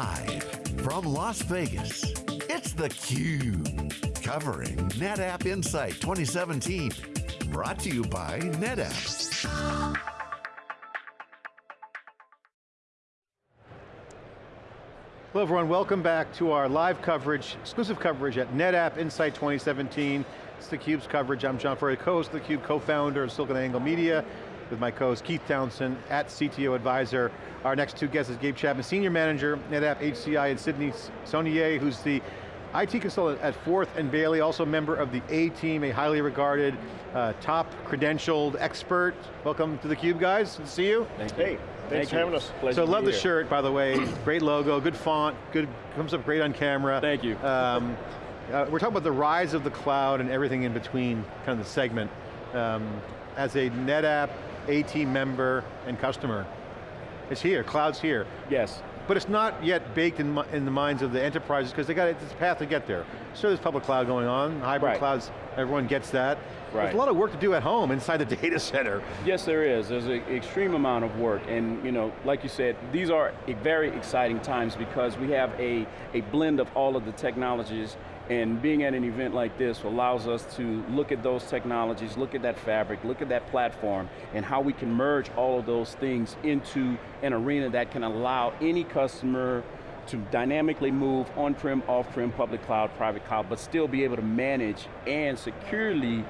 Live from Las Vegas, it's theCUBE. Covering NetApp Insight 2017. Brought to you by NetApp. Hello everyone, welcome back to our live coverage, exclusive coverage at NetApp Insight 2017. It's theCUBE's coverage. I'm John Furrier, co-host of theCUBE, co-founder of SiliconANGLE Media, with my co-host Keith Townsend at CTO Advisor. Our next two guests is Gabe Chapman, Senior Manager, NetApp HCI, and Sydney Saunier, who's the IT consultant at Forth and Bailey, also member of the A-Team, a highly regarded, uh, top credentialed expert. Welcome to theCUBE guys, good to see you. Thank you. Hey. Thanks Thank for having us. Pleasure so love the here. shirt, by the way. great logo, good font, good, comes up great on camera. Thank you. Um, uh, we're talking about the rise of the cloud and everything in between, kind of the segment. Um, as a NetApp A-Team member and customer, it's here, cloud's here. Yes. But it's not yet baked in, in the minds of the enterprises because they got a path to get there. So there's public cloud going on, hybrid right. clouds, everyone gets that. Right. There's a lot of work to do at home inside the data center. Yes, there is. There's an extreme amount of work, and you know, like you said, these are very exciting times because we have a, a blend of all of the technologies and being at an event like this allows us to look at those technologies, look at that fabric, look at that platform, and how we can merge all of those things into an arena that can allow any customer to dynamically move on-prem, off-prem, public cloud, private cloud, but still be able to manage and securely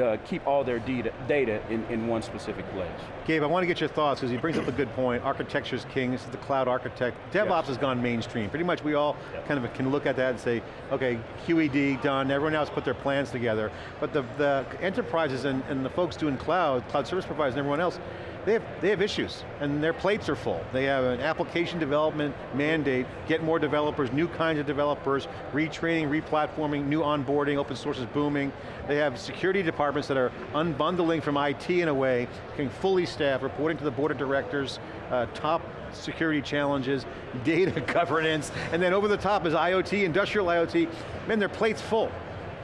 uh, keep all their data, data in, in one specific place. Gabe, I want to get your thoughts because he brings up a good point. Architecture's king, this is the cloud architect. DevOps yes. has gone mainstream. Pretty much we all kind of can look at that and say, okay, QED done, everyone else put their plans together. But the, the enterprises and, and the folks doing cloud, cloud service providers and everyone else, they have, they have issues, and their plates are full. They have an application development mandate, get more developers, new kinds of developers, retraining, replatforming, new onboarding, open source is booming. They have security departments that are unbundling from IT in a way, getting fully staffed, reporting to the board of directors, uh, top security challenges, data governance, and then over the top is IoT, industrial IoT. Man, their plate's full.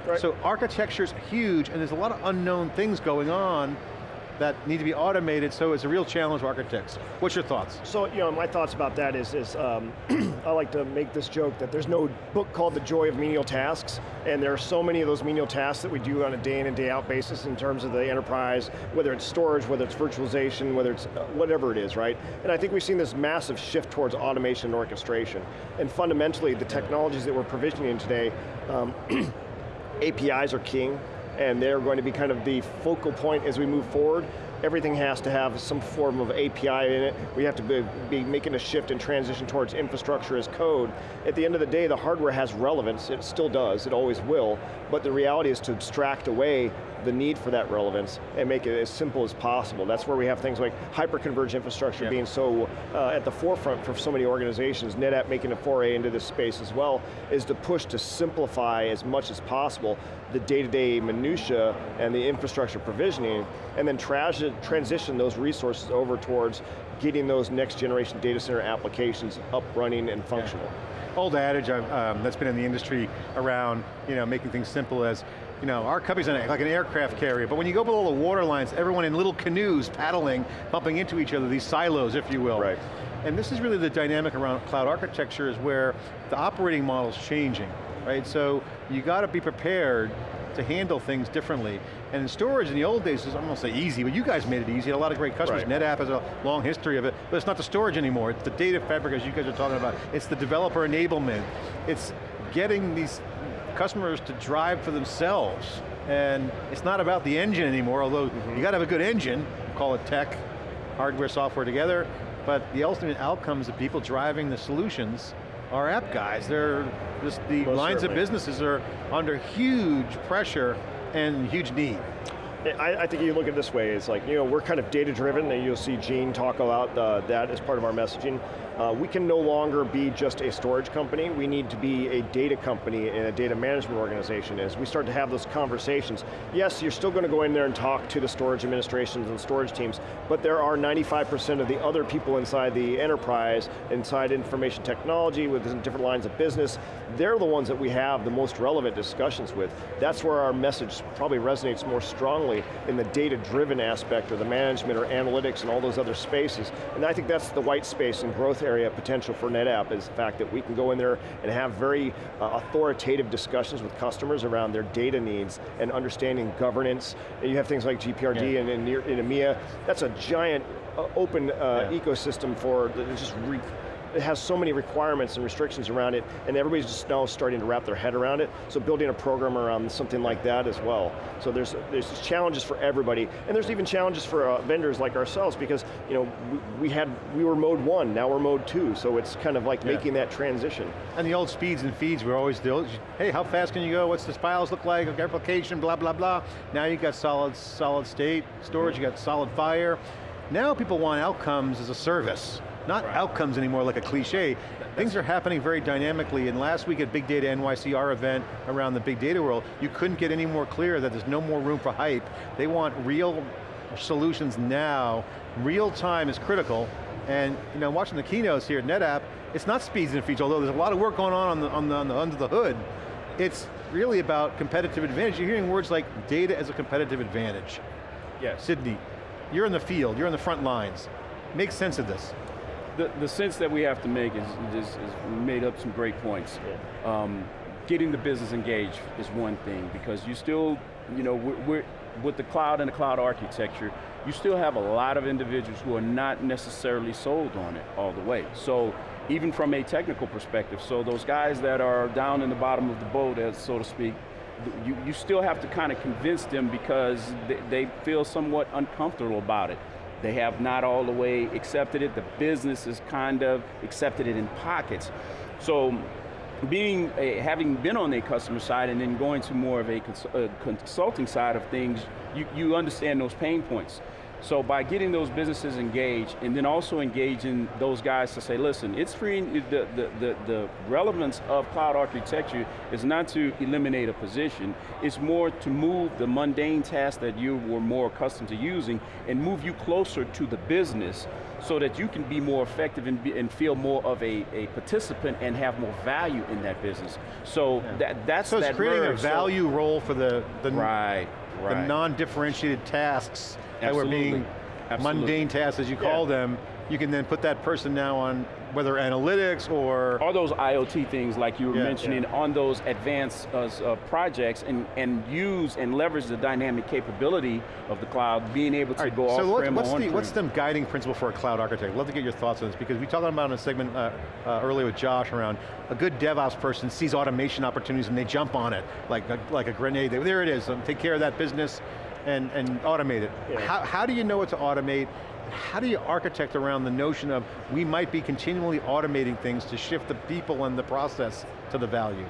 Right. So architecture's huge, and there's a lot of unknown things going on that need to be automated, so it's a real challenge for architects. What's your thoughts? So, you know, my thoughts about that is, is um, I like to make this joke that there's no book called The Joy of Menial Tasks, and there are so many of those menial tasks that we do on a day in and day out basis in terms of the enterprise, whether it's storage, whether it's virtualization, whether it's uh, whatever it is, right? And I think we've seen this massive shift towards automation and orchestration. And fundamentally, the technologies that we're provisioning today, um, APIs are king, and they're going to be kind of the focal point as we move forward. Everything has to have some form of API in it. We have to be, be, making a shift and transition towards infrastructure as code. At the end of the day, the hardware has relevance, it still does, it always will, but the reality is to abstract away the need for that relevance and make it as simple as possible. That's where we have things like hyper-converged infrastructure being so uh, at the forefront for so many organizations. NetApp making a foray into this space as well, is to push to simplify as much as possible the day-to-day -day minutia and the infrastructure provisioning, and then transition those resources over towards getting those next generation data center applications up, running, and functional. Yeah. Old adage um, that's been in the industry around you know, making things simple as you know, our company's like an aircraft carrier, but when you go below the water lines, everyone in little canoes paddling, bumping into each other, these silos, if you will. Right. And this is really the dynamic around cloud architecture is where the operating model is changing, right? So you got to be prepared to handle things differently. And in storage in the old days, I'm going to say easy, but you guys made it easy. A lot of great customers. Right. NetApp has a long history of it, but it's not the storage anymore. It's the data fabric, as you guys are talking about. It's the developer enablement. It's getting these customers to drive for themselves. And it's not about the engine anymore, although mm -hmm. you got to have a good engine, call it tech, hardware, software together, but the ultimate outcomes of people driving the solutions are app guys. They're just, the Most lines certainly. of businesses are under huge pressure and huge need. I, I, think you look at it this way, it's like, you know, we're kind of data driven, and you'll see Gene talk about uh, that as part of our messaging. Uh, we can no longer be just a storage company, we need to be a data company and a data management organization. As we start to have those conversations, yes, you're still going to go in there and talk to the storage administrations and storage teams, but there are 95% of the other people inside the enterprise, inside information technology, within different lines of business, they're the ones that we have the most relevant discussions with. That's where our message probably resonates more strongly in the data-driven aspect or the management or analytics and all those other spaces. And I think that's the white space and growth growth area potential for NetApp is the fact that we can go in there and have very uh, authoritative discussions with customers around their data needs and understanding governance. And you have things like GDPR yeah. and in, in EMEA, that's a giant uh, open uh, yeah. ecosystem for just it has so many requirements and restrictions around it, and everybody's just now starting to wrap their head around it, so building a program around something like that as well. So there's, there's challenges for everybody, and there's even challenges for uh, vendors like ourselves, because you know, we, we, had, we were mode one, now we're mode two, so it's kind of like yeah. making that transition. And the old speeds and feeds were always, the hey, how fast can you go? What's the files look like? Application, blah, blah, blah. Now you've got solid, solid state storage, you got SolidFire. Now people want outcomes as a service not right. outcomes anymore like a cliche. Things are happening very dynamically, and last week at Big Data NYC, our event around the big data world, you couldn't get any more clear that there's no more room for hype. They want real solutions now. Real time is critical, and you know, watching the keynotes here at NetApp, it's not speeds and feeds, although there's a lot of work going on, on the, on the, on the under the hood. It's really about competitive advantage. You're hearing words like data as a competitive advantage. Yes. Sydney, you're in the field, you're in the front lines. Make sense of this the, the sense that we have to make is, is, is made up some great points. Yeah. Um, getting the business engaged is one thing because you still, you know, we're, we're, with the cloud and the cloud architecture, you still have a lot of individuals who are not necessarily sold on it all the way. So even from a technical perspective, so those guys that are down in the bottom of the boat, as so to speak, you, you still have to kind of convince them because they, they feel somewhat uncomfortable about it. They have not all the way accepted it. The business has kind of accepted it in pockets. So being a, having been on the customer side and then going to more of a, a consulting side of things, you, you understand those pain points. So by getting those businesses engaged and then also engaging those guys to say, listen, it's free, the, the, the, the, relevance of cloud architecture is not to eliminate a position, it's more to move the mundane tasks that you were more accustomed to using and move you closer to the business so that you can be more effective and, be, and feel more of a, a, participant and have more value in that business. So yeah. that, that's so that it's creating merge. a value so, role for the, the, right, right. the non-differentiated tasks Absolutely. that were being Absolutely. mundane tasks, as you call yeah. them, you can then put that person now on whether analytics or... All those IoT things like you were yeah, mentioning yeah. on those advanced uh, uh, projects and, and use and leverage the dynamic capability of the cloud, being able to right, go so off-prem what's, the, what's the guiding principle for a cloud architect? Love to get your thoughts on this because we talked about in a segment uh, uh, earlier with Josh around a good DevOps person sees automation opportunities and they jump on it like a, like a grenade. There it is, um, take care of that business and, and automate it. Yeah. How, how do you know what to automate? How do you architect around the notion of we might be continually automating things to shift the people and the process to the value?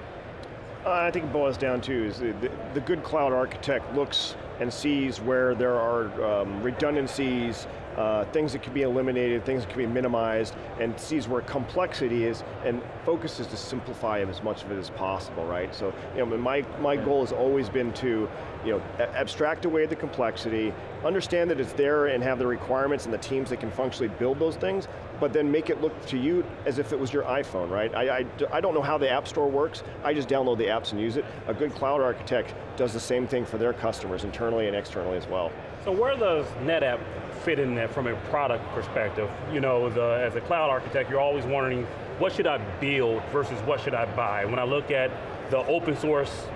Uh, I think it boils down to is the, the, the, good cloud architect looks and sees where there are um, redundancies, uh, things that can be eliminated, things that can be minimized, and sees where complexity is, and focuses to simplify as much of it as possible, right? So, you know, my, my goal has always been to, you know, abstract away the complexity, understand that it's there and have the requirements and the teams that can functionally build those things, but then make it look to you as if it was your iPhone, right? I, I, I don't know how the App Store works, I just download the apps and use it. A good cloud architect does the same thing for their customers, internally and externally as well. So where does NetApp fit in there from a product perspective? You know, the, as a cloud architect, you're always wondering, what should I build versus what should I buy? When I look at the open source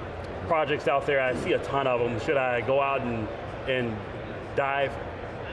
projects out there, I see a ton of them. Should I go out and, and dive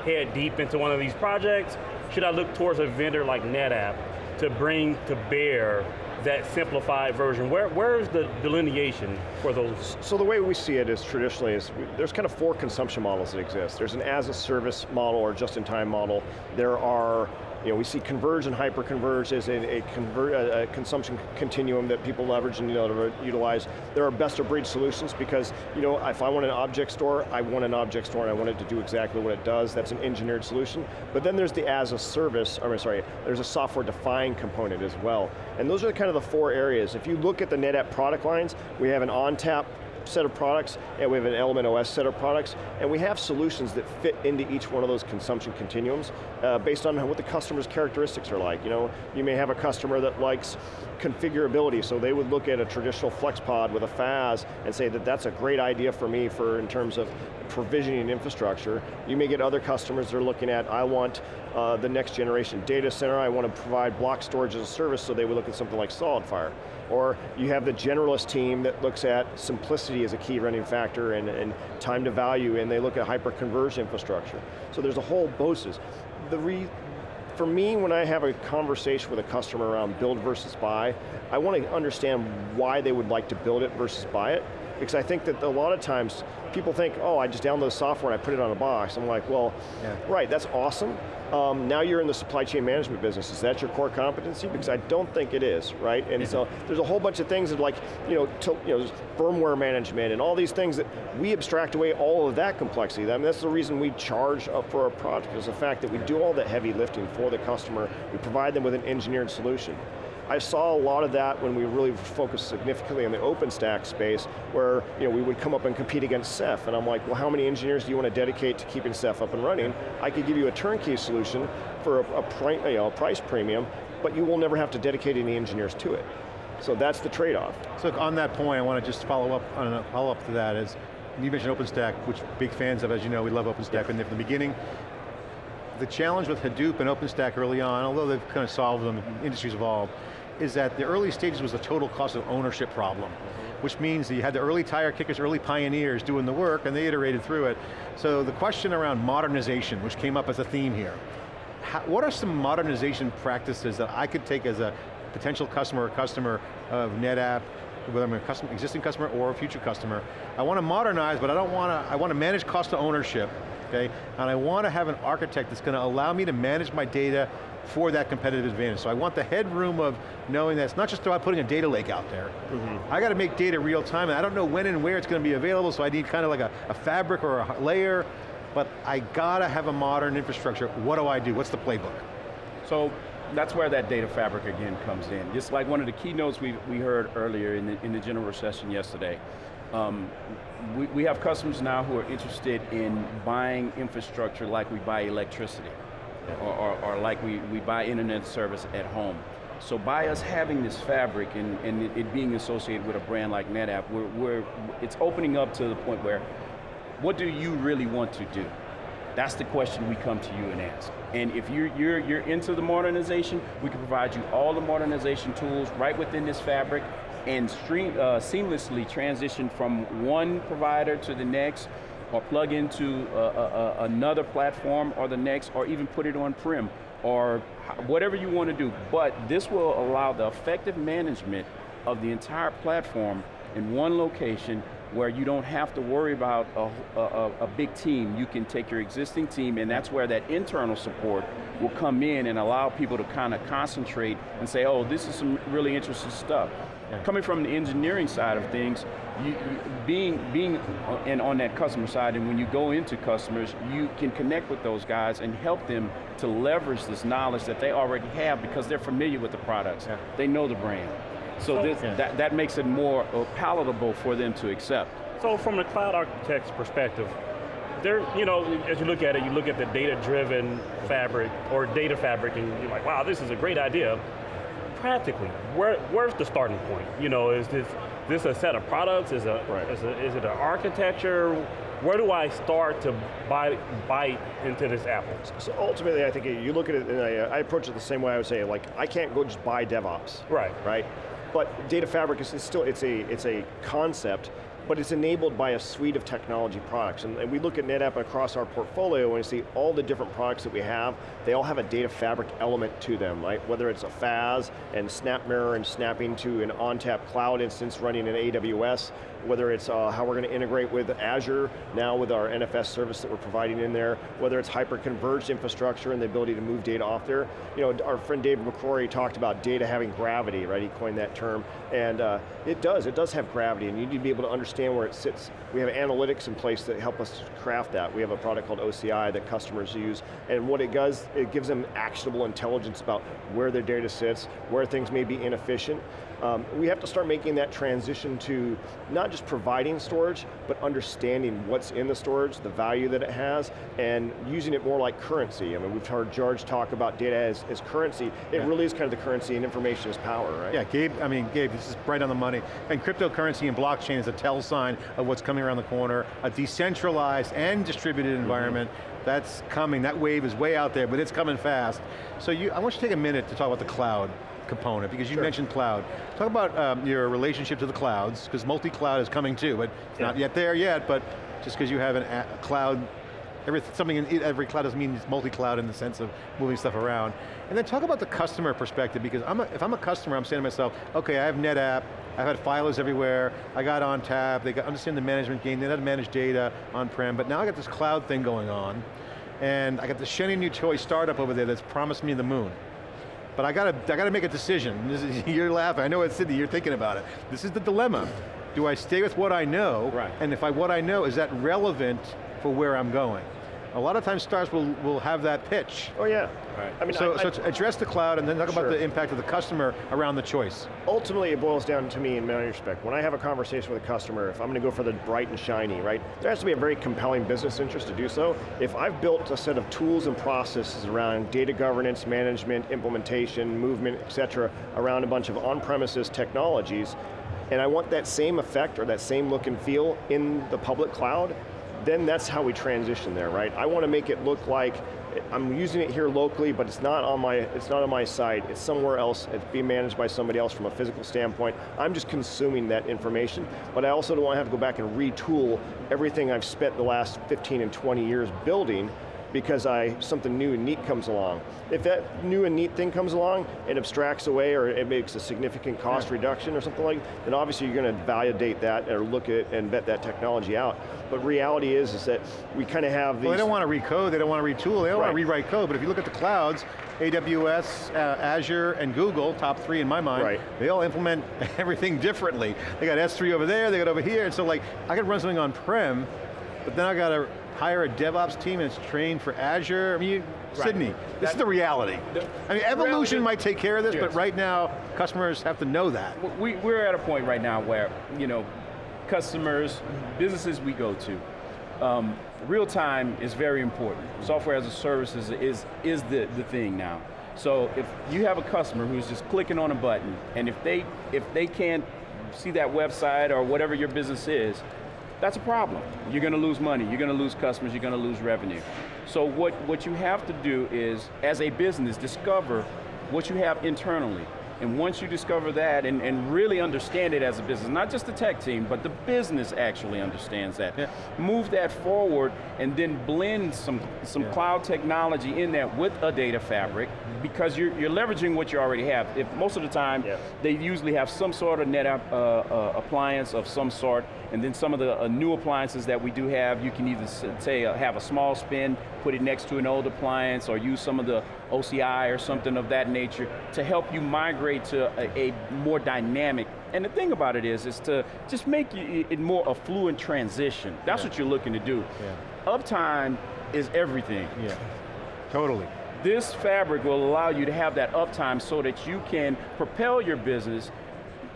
head deep into one of these projects? Should I look towards a vendor like NetApp to bring to bear that simplified version? Where, where is the delineation for those? So the way we see it is traditionally is, there's kind of four consumption models that exist. There's an as a service model or just-in-time model. There are you know, we see converge and hyper-converge as a, a, conver a, consumption continuum that people leverage and you know, utilize. There are best of breed solutions because you know, if I want an object store, I want an object store and I want it to do exactly what it does. That's an engineered solution. But then there's the as a service, or sorry, there's a software defined component as well. And those are kind of the four areas. If you look at the NetApp product lines, we have an ONTAP set of products, and we have an Element OS set of products, and we have solutions that fit into each one of those consumption continuums uh, based on what the customer's characteristics are like. You know, you may have a customer that likes configurability, so they would look at a traditional FlexPod with a FAS and say that that's a great idea for me for in terms of provisioning infrastructure. You may get other customers that are looking at, I want uh, the next generation data center, I want to provide block storage as a service, so they would look at something like SolidFire. Or you have the generalist team that looks at simplicity as a key running factor and, and time to value, and they look at hyper-converged infrastructure. So there's a whole BOSES. The re, for me, when I have a conversation with a customer around build versus buy, I want to understand why they would like to build it versus buy it, because I think that a lot of times, people think, oh, I just download the software and I put it on a box. I'm like, well, yeah. right, that's awesome. Um, now you're in the supply chain management business. Is that your core competency? Because I don't think it is, right? And so there's a whole bunch of things that like, you know, to, you know, firmware management and all these things that we abstract away all of that complexity. I mean, that's the reason we charge up for our product, is the fact that we do all that heavy lifting for the customer, we provide them with an engineered solution. I saw a lot of that when we really focused significantly on the OpenStack space, where you know, we would come up and compete against Ceph, and I'm like, well, how many engineers do you want to dedicate to keeping Ceph up and running? I could give you a turnkey solution for a, a, you know, a price premium, but you will never have to dedicate any engineers to it. So that's the trade-off. So on that point, I want to just follow up on a follow up to that is, you mentioned OpenStack, which big fans of, as you know, we love OpenStack, yeah. and from the beginning, the challenge with Hadoop and OpenStack early on, although they've kind of solved them, industries evolved, is that the early stages was a total cost of ownership problem, which means that you had the early tire kickers, early pioneers doing the work, and they iterated through it. So the question around modernization, which came up as a theme here, how, what are some modernization practices that I could take as a potential customer or customer of NetApp, whether I'm a existing customer or a future customer, I want to modernize, but I don't want to, I want to manage cost of ownership, okay? And I want to have an architect that's going to allow me to manage my data for that competitive advantage. So I want the headroom of knowing that it's not just about putting a data lake out there. Mm -hmm. I got to make data real time, and I don't know when and where it's going to be available, so I need kind of like a, a fabric or a layer, but I got to have a modern infrastructure. What do I do? What's the playbook? So that's where that data fabric again comes in. Just like one of the keynotes we, we heard earlier in the, in the general session yesterday. Um, we, we have customers now who are interested in buying infrastructure like we buy electricity or, or, or, like we, we buy internet service at home. So by us having this fabric and, and it, it being associated with a brand like NetApp, we're, we're, it's opening up to the point where, what do you really want to do? That's the question we come to you and ask. And if you're, you're, you're into the modernization, we can provide you all the modernization tools right within this fabric and stream, uh, seamlessly transition from one provider to the next or plug into a, a, another platform or the next, or even put it on-prem, or whatever you want to do. But this will allow the effective management of the entire platform in one location where you don't have to worry about a, a, a, big team. You can take your existing team and that's where that internal support will come in and allow people to kind of concentrate and say, oh, this is some really interesting stuff. Yeah. Coming from the engineering side of things, you, you, being, being in, on that customer side and when you go into customers, you can connect with those guys and help them to leverage this knowledge that they already have because they're familiar with the products. Yeah. They know the brand. So, this, yeah. that, that makes it more uh, palatable for them to accept. So from the cloud architect's perspective, there, you know, as you look at it, you look at the data-driven fabric or data fabric and you're like, wow, this is a great idea practically, where, where's the starting point? You know, is this this a set of products? Is, a, right. is, a, is it an architecture? Where do I start to buy, bite into this apple? So ultimately, I think you look at it, and I, I approach it the same way I would say, like, I can't go just buy DevOps. Right. Right? But data fabric is, is still, it's a, it's a concept but it's enabled by a suite of technology products. And, and, we look at NetApp across our portfolio and see all the different products that we have, they all have a data fabric element to them, right? Whether it's a FAS and SnapMirror and snapping to an ONTAP cloud instance running in AWS, whether it's uh, how we're going to integrate with Azure, now with our NFS service that we're providing in there, whether it's hyper-converged infrastructure and the ability to move data off there. You know, our friend David McCrory talked about data having gravity, right? He coined that term, and uh, it does, it does have gravity, and you need to be able to understand where it sits. We have analytics in place that help us craft that. We have a product called OCI that customers use, and what it does, it gives them actionable intelligence about where their data sits, where things may be inefficient, um, we have to start making that transition to not just providing storage, but understanding what's in the storage, the value that it has, and using it more like currency. I mean, we've heard George talk about data as, as currency. It yeah. really is kind of the currency and information is power, right? Yeah, Gabe, I mean, Gabe, this is right on the money. And cryptocurrency and blockchain is a tell sign of what's coming around the corner, a decentralized and distributed environment, that's coming, that wave is way out there, but it's coming fast. So you, I want you to take a minute to talk about the cloud component, because you Sure. mentioned cloud. Talk about um, your relationship to the clouds, because multi-cloud is coming too, but it's not yet there yet, but just because you have an a a cloud, every, something in every cloud doesn't mean it's multi-cloud in the sense of moving stuff around. And then talk about the customer perspective, because I'm a, if I'm a customer, I'm saying to myself, okay, I have NetApp, I've had filers everywhere, I got ONTAP, they got, understand the management game, they know how to manage data on-prem, but now I got this cloud thing going on, and I got this shiny new toy startup over there that's promised me the moon. But I got to, I got to make a decision. Is, you're laughing, I know it's Sydney, you're thinking about it. This is the dilemma. Do I stay with what I know? Right. And if I, what I know, is that relevant for where I'm going? A lot of times startups will, will have that pitch. Oh yeah. Right. I mean, so, I- so I- address the cloud and then talk about the impact of the customer around the choice. ultimately it boils down to me in many respect. When I have a conversation with a customer, if I'm going to go for the bright and shiny, right, there has to be a very compelling business interest to do so. If I've built a set of tools and processes around data governance, management, implementation, movement, et cetera, around a bunch of on-premises technologies, and I want that same effect or that same look and feel in the public cloud, then that's how we transition there, right? I want to make it look like I'm using it here locally, but it's not on my it's not on my site. It's somewhere else. It's being managed by somebody else from a physical standpoint. I'm just consuming that information, but I also don't want to have to go back and retool everything I've spent the last 15 and 20 years building because I something new and neat comes along. If that new and neat thing comes along, it abstracts away or it makes a significant cost reduction or something like, that, then obviously you're going to validate that or look at and vet that technology out. But reality is, is that we kind of have these. Well, they don't want to recode, they don't want to retool, they don't want to Right. rewrite code, but if you look at the clouds, AWS, uh, Azure, and Google, top three in my mind, Right. they all implement everything differently. They got S3 over there, they got over here, and so like, I could run something on-prem, but then I got to hire a DevOps team it's trained for Azure. I mean, you, Right. Sydney, this is the reality. The I mean, evolution reality- might take care of this, but right now, customers have to know that. we, we're at a point right now where, you know, customers, businesses we go to, um, real time is very important. Software as a service is, is, is the, the thing now. So if you have a customer who's just clicking on a button, and if they, if they can't see that website or whatever your business is, that's a problem. You're going to lose money, you're going to lose customers, you're going to lose revenue. So what, what you have to do is, as a business, discover what you have internally. And once you discover that and, and really understand it as a business, not just the tech team, but the business actually understands that. Yeah. Move that forward and then blend some, some Yeah. cloud technology in there with a data fabric because you're, you're leveraging what you already have. If most of the time, Yeah. they usually have some sort of NetApp uh, uh, appliance of some sort, and then some of the uh, new appliances that we do have, you can either say uh, have a small spin, put it next to an old appliance, or use some of the OCI or something of that nature to help you migrate to a, a more dynamic. And the thing about it is, is to just make it more a fluent transition. That's Yeah. what you're looking to do. Yeah. Uptime is everything. Yeah, totally. This fabric will allow you to have that uptime so that you can propel your business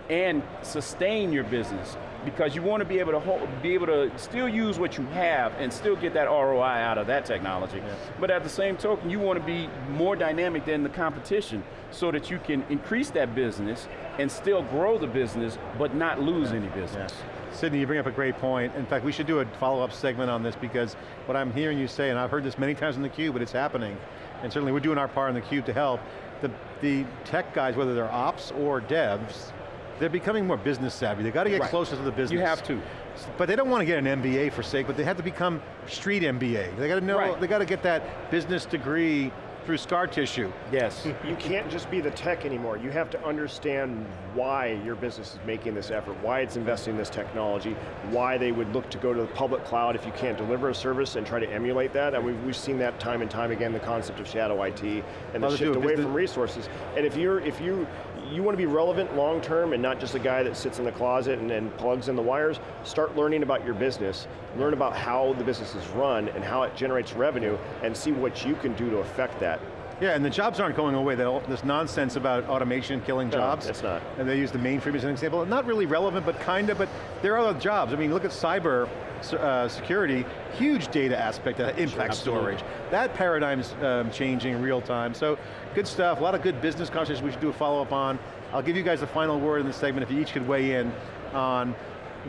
and sustain your business because you want to be able to hold, be able to still use what you have and still get that ROI out of that technology. But at the same token, you want to be more dynamic than the competition so that you can increase that business and still grow the business but not lose any business. Sydney, you bring up a great point. In fact, we should do a follow-up segment on this because what I'm hearing you say, and I've heard this many times in the cube, but it's happening, and certainly we're doing our part in the cube to help, the, the tech guys, whether they're ops or devs, they're becoming more business savvy. They got to get Right. closer to the business. You have to. But they don't want to get an MBA for sake, but they have to become street MBA. They got to know, Right. they got to get that business degree through scar tissue. Yes. You can't just be the tech anymore. You have to understand why your business is making this effort, why it's investing in this technology, why they would look to go to the public cloud if you can't deliver a service and try to emulate that. And we've, we've seen that time and time again, the concept of shadow IT and the Well, to shift away from resources. And if you're, if you, you want to be relevant long term and not just a guy that sits in the closet and, and plugs in the wires, start learning about your business, learn about how the business is run and how it generates revenue and see what you can do to affect that. Yeah, and the jobs aren't going away. They'll- This nonsense about automation killing No, jobs. it's not. And they use the mainframe as an example. Not really relevant, but kinda, but there are other jobs. I mean, look at cyber uh, security, huge data aspect that impacts Absolutely. storage. That paradigm's um, changing in real time. So, good stuff, a lot of good business conversations we should do a follow-up on. I'll give you guys the final word in this segment if you each could weigh in on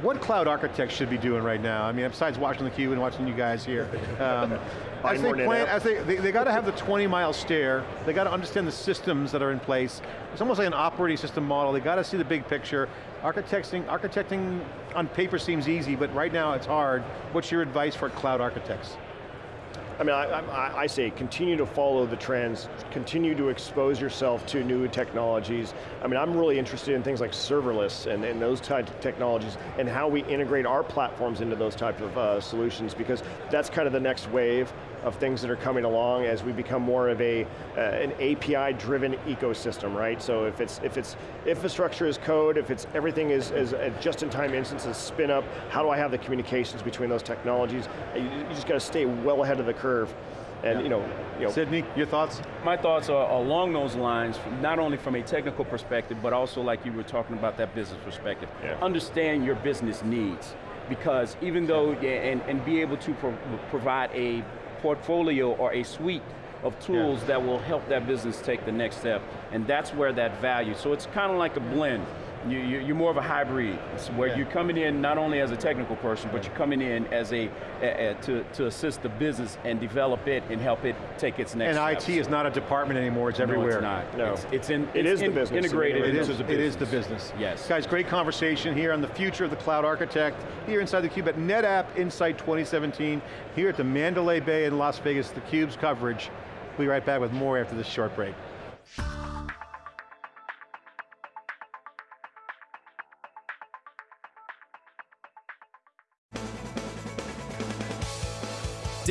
what cloud architects should be doing right now? I mean, besides watching the cube and watching you guys here. Um, as they plan, as they, they, they got to have the 20 mile stare, they got to understand the systems that are in place. It's almost like an operating system model, they got to see the big picture. Architecting, architecting on paper seems easy, but right now it's hard. What's your advice for cloud architects? I mean, I, I, I say continue to follow the trends, continue to expose yourself to new technologies. I mean, I'm really interested in things like serverless and, and those types of technologies and how we integrate our platforms into those types of uh, solutions because that's kind of the next wave of things that are coming along as we become more of a uh, an API-driven ecosystem, right? So if it's if it's infrastructure as code, if it's everything is, is a just-in-time instances spin up, how do I have the communications between those technologies? You, you just got to stay well ahead of the curve, and Yeah. you know, you know, Sydney, your thoughts? My thoughts are along those lines, not only from a technical perspective, but also like you were talking about that business perspective. Yeah. Understand your business needs, because even though, yeah, and, and be able to pro provide a portfolio or a suite of tools that will help that business take the next step, and that's where that value, so it's kind of like a blend. You, you, you're more of a hybrid, where Yeah. you're coming in not only as a technical person, but you're coming in as a, a- a- to, to assist the business and develop it and help it take its next And steps. IT is not a department anymore, it's everywhere. No, it's not. No. It's, it's in, It it's is the business. integrated It into is, the business. is the business. Yes. Guys, great conversation here on the future of the cloud architect, here inside the cube at NetApp Insight 2017, here at the Mandalay Bay in Las Vegas, The cube's coverage. We'll be right back with more after this short break.